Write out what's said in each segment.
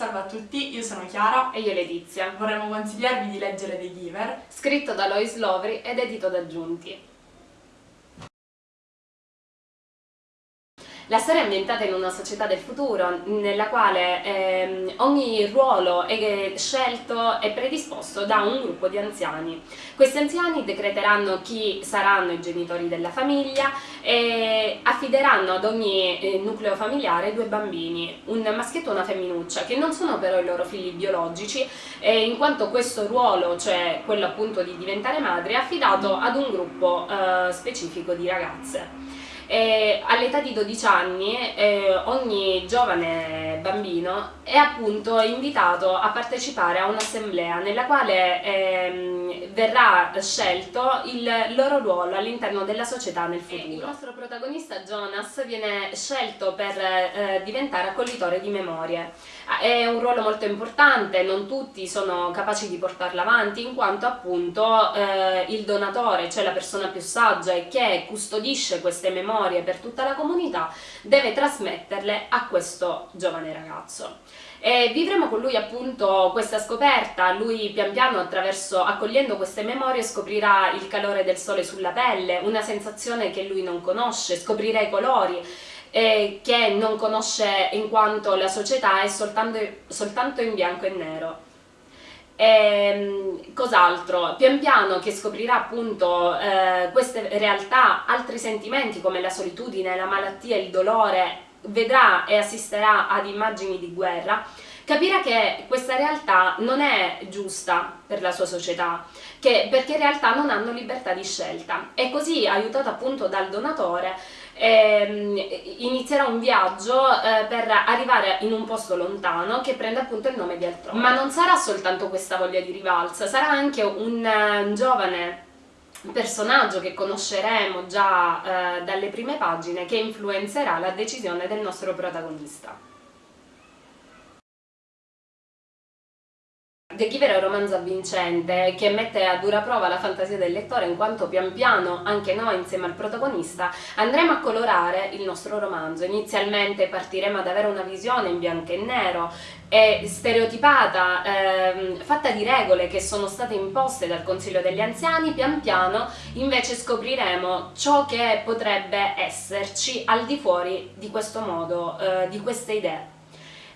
Salve a tutti, io sono Chiara e io Letizia. Vorremmo consigliarvi di leggere The Giver, scritto da Lois Lovry ed edito da Giunti. La storia è ambientata in una società del futuro nella quale ehm, ogni ruolo è scelto e predisposto da un gruppo di anziani. Questi anziani decreteranno chi saranno i genitori della famiglia e affideranno ad ogni eh, nucleo familiare due bambini, un maschietto e una femminuccia, che non sono però i loro figli biologici, eh, in quanto questo ruolo, cioè quello appunto di diventare madre, è affidato ad un gruppo eh, specifico di ragazze all'età di 12 anni eh, ogni giovane bambino è appunto invitato a partecipare a un'assemblea nella quale ehm, verrà scelto il loro ruolo all'interno della società nel futuro. Il nostro protagonista Jonas viene scelto per eh, diventare accoglitore di memorie. È un ruolo molto importante, non tutti sono capaci di portarlo avanti in quanto appunto eh, il donatore, cioè la persona più saggia e che custodisce queste memorie per tutta la comunità, deve trasmetterle a questo giovane ragazzo. E vivremo con lui appunto questa scoperta, lui pian piano attraverso, accogliendo queste memorie scoprirà il calore del sole sulla pelle, una sensazione che lui non conosce, scoprirà i colori, eh, che non conosce in quanto la società è soltanto, soltanto in bianco e nero. E, cos'altro? Pian piano che scoprirà appunto eh, queste realtà, altri sentimenti come la solitudine, la malattia, il dolore, vedrà e assisterà ad immagini di guerra, capirà che questa realtà non è giusta per la sua società, che, perché in realtà non hanno libertà di scelta e così, aiutato appunto dal donatore, ehm, inizierà un viaggio eh, per arrivare in un posto lontano che prende appunto il nome di altrove. Ma non sarà soltanto questa voglia di rivalsa, sarà anche un uh, giovane personaggio che conosceremo già eh, dalle prime pagine che influenzerà la decisione del nostro protagonista. The Giver è un romanzo avvincente che mette a dura prova la fantasia del lettore in quanto pian piano, anche noi insieme al protagonista, andremo a colorare il nostro romanzo. Inizialmente partiremo ad avere una visione in bianco e nero, e stereotipata, ehm, fatta di regole che sono state imposte dal Consiglio degli Anziani, pian piano invece scopriremo ciò che potrebbe esserci al di fuori di questo modo, eh, di queste idee.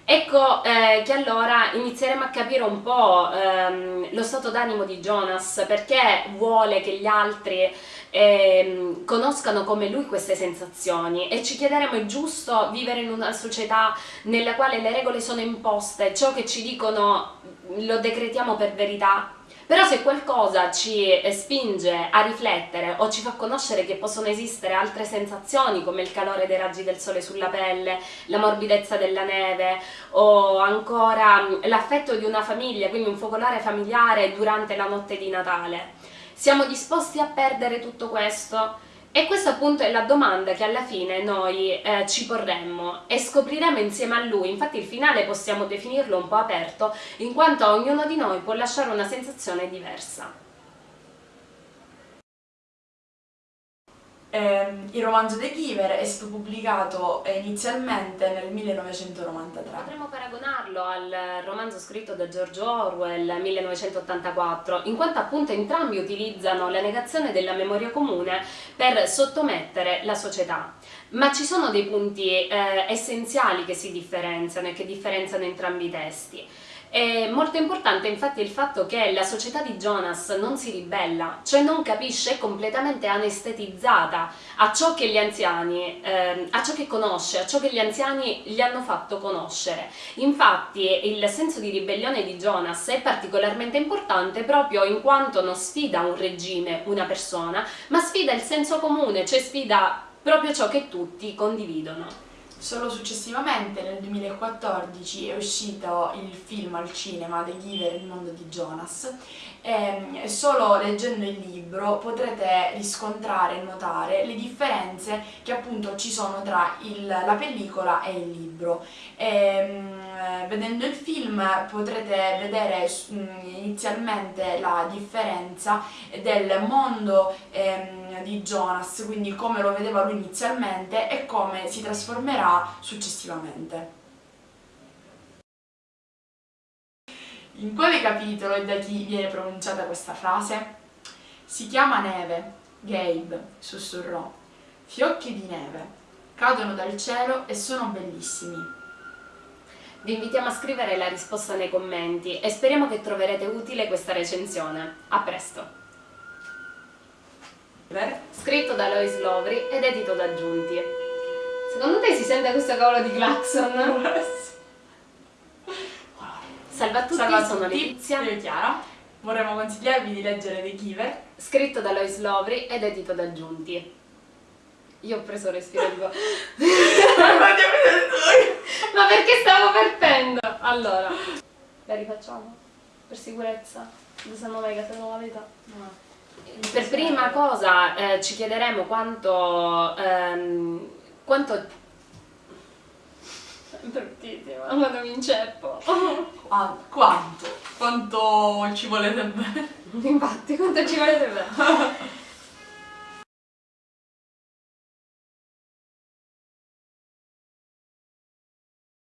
Ecco eh, che allora inizieremo a capire un po' ehm, lo stato d'animo di Jonas, perché vuole che gli altri ehm, conoscano come lui queste sensazioni e ci chiederemo è giusto vivere in una società nella quale le regole sono imposte, ciò che ci dicono lo decretiamo per verità? Però se qualcosa ci spinge a riflettere o ci fa conoscere che possono esistere altre sensazioni come il calore dei raggi del sole sulla pelle, la morbidezza della neve o ancora l'affetto di una famiglia, quindi un focolare familiare durante la notte di Natale, siamo disposti a perdere tutto questo? E questa appunto è la domanda che alla fine noi eh, ci porremmo e scopriremo insieme a lui, infatti il finale possiamo definirlo un po' aperto, in quanto ognuno di noi può lasciare una sensazione diversa. Eh, il romanzo The Giver è stato pubblicato eh, inizialmente nel 1993. Potremmo paragonarlo al romanzo scritto da George Orwell 1984, in quanto appunto entrambi utilizzano la negazione della memoria comune per sottomettere la società. Ma ci sono dei punti eh, essenziali che si differenziano e che differenziano entrambi i testi. È molto importante infatti il fatto che la società di Jonas non si ribella, cioè non capisce, è completamente anestetizzata a ciò che gli anziani, eh, a ciò che conosce, a ciò che gli anziani gli hanno fatto conoscere. Infatti il senso di ribellione di Jonas è particolarmente importante proprio in quanto non sfida un regime, una persona, ma sfida il senso comune, cioè sfida proprio ciò che tutti condividono. Solo successivamente, nel 2014, è uscito il film al cinema The Giver, il mondo di Jonas ehm, e solo leggendo il libro potrete riscontrare e notare le differenze che appunto ci sono tra il, la pellicola e il libro. E, ehm, vedendo il film potrete vedere inizialmente la differenza del mondo ehm, di Jonas, quindi come lo vedeva lui inizialmente e come si trasformerà successivamente. In quale capitolo e da chi viene pronunciata questa frase? Si chiama neve, Gabe, sussurrò. Fiocchi di neve, cadono dal cielo e sono bellissimi. Vi invitiamo a scrivere la risposta nei commenti e speriamo che troverete utile questa recensione. A presto! Scritto da Lois Lovry ed edito da Giunti. Secondo te si sente questo cavolo di clacson? Salve a tutti, Salve a sono Letizia. io Chiara. Vorremmo consigliarvi di leggere The Giver. Scritto da Lois Lovry ed edito da Giunti. Io ho preso respiro tipo... Ma perché stavo perdendo? Allora, la rifacciamo? Per sicurezza? Se no mai che non la verità. Per prima cosa eh, ci chiederemo quanto... ehm, quanto... È bruttissima, quando mi inceppo. Ah, quanto? Quanto ci volete bene? Infatti, quanto ci volete bene?